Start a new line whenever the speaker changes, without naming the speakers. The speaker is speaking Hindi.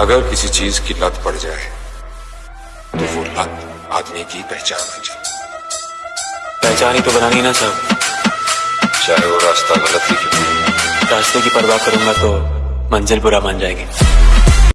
अगर किसी चीज़ की लत पड़ जाए तो वो लत आदमी की पहचान बन जाए।
पहचान ही तो बनानी ना सब।
चाहे वो रास्ता गलत ही क्यों
रास्ते की परवाह करूँगा तो मंजिल बुरा मान जाएगी।